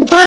Bye.